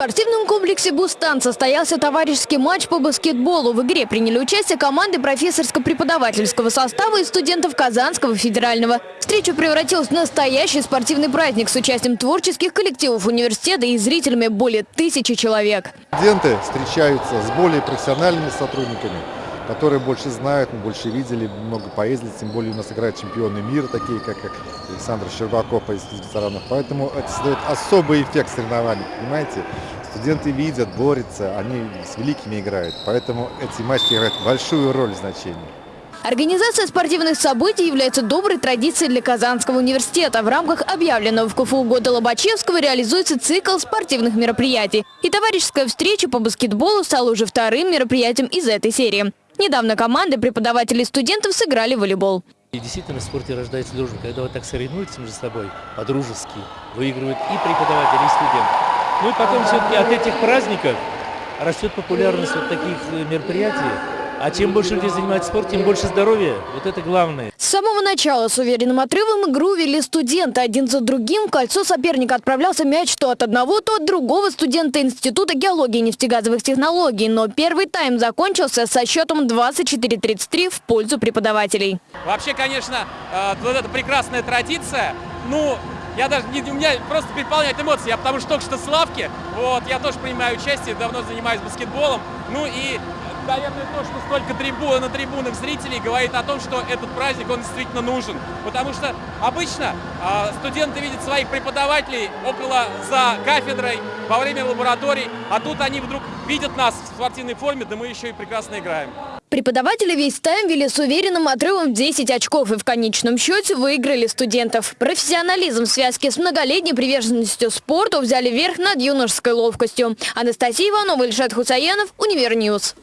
В спортивном комплексе «Бустан» состоялся товарищеский матч по баскетболу. В игре приняли участие команды профессорско-преподавательского состава и студентов Казанского федерального. Встреча превратилась в настоящий спортивный праздник с участием творческих коллективов университета и зрителями более тысячи человек. Студенты встречаются с более профессиональными сотрудниками, которые больше знают, мы больше видели, много поездили, тем более у нас играют чемпионы мира, такие как Александр Щербаков из ветеранов. Поэтому это создает особый эффект соревнований, понимаете? Студенты видят, борются, они с великими играют. Поэтому эти матчи играют большую роль значения. Организация спортивных событий является доброй традицией для Казанского университета. В рамках объявленного в КФУ года Лобачевского реализуется цикл спортивных мероприятий. И товарищеская встреча по баскетболу стала уже вторым мероприятием из этой серии. Недавно команды преподавателей и студентов сыграли в волейбол. И действительно в спорте рождается дружба. Когда вы так соревнуетесь между собой по-дружески, выигрывают и преподаватели, и студенты. Ну и потом все-таки от этих праздников растет популярность вот таких э, мероприятий. А чем больше людей занимается спортом, тем больше здоровья. Вот это главное. Самого начала с уверенным отрывом игру вели студенты. Один за другим в кольцо соперника отправлялся мяч то от одного, то от другого студента Института геологии и нефтегазовых технологий. Но первый тайм закончился со счетом 24-33 в пользу преподавателей. Вообще, конечно, э, вот эта прекрасная традиция. Ну, я даже не, у меня просто переполняет эмоции, я потому что только что с лавки, вот, я тоже принимаю участие, давно занимаюсь баскетболом, ну и, наверное, то, что столько трибун, на трибунах зрителей говорит о том, что этот праздник, он действительно нужен, потому что обычно э, студенты видят своих преподавателей около, за кафедрой, во время лабораторий, а тут они вдруг видят нас в спортивной форме, да мы еще и прекрасно играем. Преподаватели весь тайм вели с уверенным отрывом в 10 очков и в конечном счете выиграли студентов. Профессионализм в связке с многолетней приверженностью спорту взяли верх над юношеской ловкостью. Анастасия Иванова, Ильшат Хусаянов, Univer News.